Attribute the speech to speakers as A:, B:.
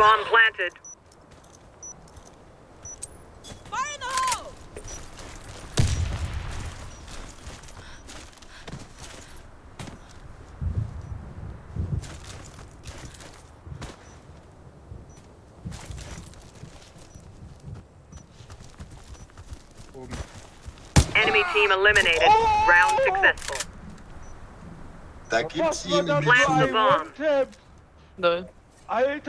A: Bomb planted.
B: Fire in the hole!
A: Enemy team eliminated. Round successful.
C: That gibt's
D: you war
A: Plant the bomb.
E: No,
D: I.